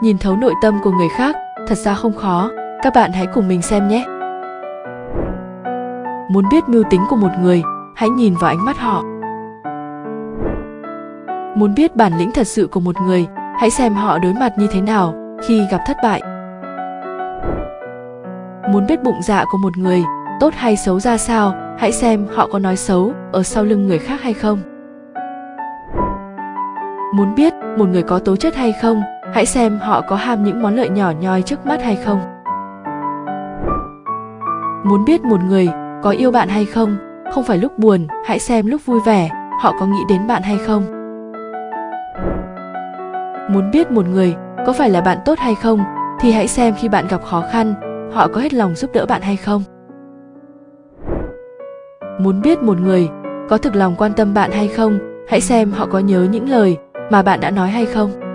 nhìn thấu nội tâm của người khác, thật ra không khó. Các bạn hãy cùng mình xem nhé. Muốn biết mưu tính của một người, hãy nhìn vào ánh mắt họ. Muốn biết bản lĩnh thật sự của một người, hãy xem họ đối mặt như thế nào khi gặp thất bại. Muốn biết bụng dạ của một người, tốt hay xấu ra sao, hãy xem họ có nói xấu ở sau lưng người khác hay không. Muốn biết một người có tố chất hay không hãy xem họ có ham những món lợi nhỏ nhoi trước mắt hay không. Muốn biết một người có yêu bạn hay không không phải lúc buồn, hãy xem lúc vui vẻ, họ có nghĩ đến bạn hay không. Muốn biết một người có phải là bạn tốt hay không, thì hãy xem khi bạn gặp khó khăn, họ có hết lòng giúp đỡ bạn hay không. Muốn biết một người có thực lòng quan tâm bạn hay không, hãy xem họ có nhớ những lời mà bạn đã nói hay không.